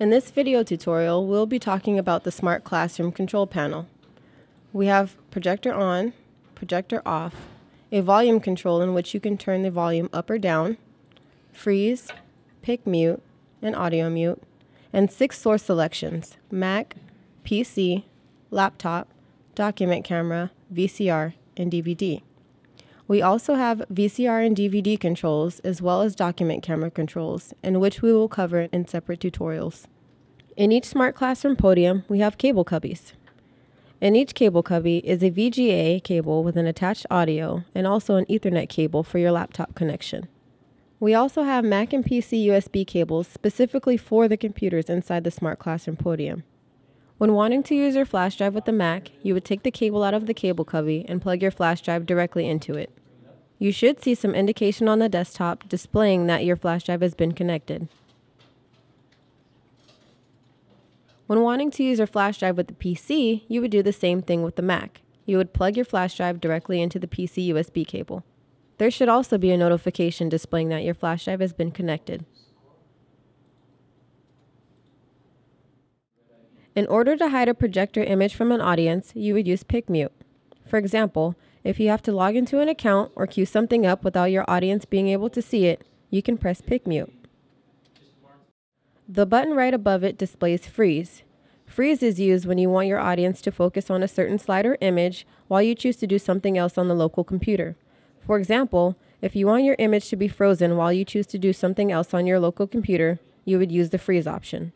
In this video tutorial, we'll be talking about the Smart Classroom control panel. We have projector on, projector off, a volume control in which you can turn the volume up or down, freeze, pic mute, and audio mute, and six source selections, Mac, PC, laptop, document camera, VCR, and DVD. We also have VCR and DVD controls as well as document camera controls, in which we will cover in separate tutorials. In each Smart Classroom podium, we have cable cubbies. In each cable cubby is a VGA cable with an attached audio and also an Ethernet cable for your laptop connection. We also have Mac and PC USB cables specifically for the computers inside the Smart Classroom podium. When wanting to use your flash drive with the Mac, you would take the cable out of the cable cubby and plug your flash drive directly into it. You should see some indication on the desktop displaying that your flash drive has been connected. When wanting to use your flash drive with the PC, you would do the same thing with the Mac. You would plug your flash drive directly into the PC USB cable. There should also be a notification displaying that your flash drive has been connected. In order to hide a projector image from an audience, you would use Pic Mute. For example, if you have to log into an account or queue something up without your audience being able to see it, you can press Pic Mute. The button right above it displays Freeze. Freeze is used when you want your audience to focus on a certain slide or image while you choose to do something else on the local computer. For example, if you want your image to be frozen while you choose to do something else on your local computer, you would use the freeze option.